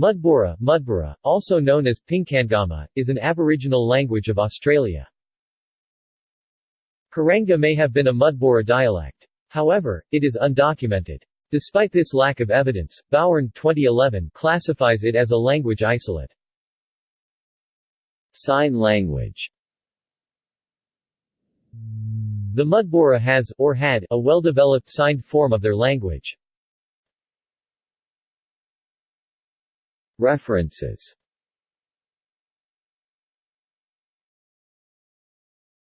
Mudburra, Mudburra, also known as Pingkangama, is an Aboriginal language of Australia. Kuranga may have been a Mudburra dialect. However, it is undocumented. Despite this lack of evidence, Bowern 2011 classifies it as a language isolate. Sign language The Mudburra has, or had, a well-developed signed form of their language. References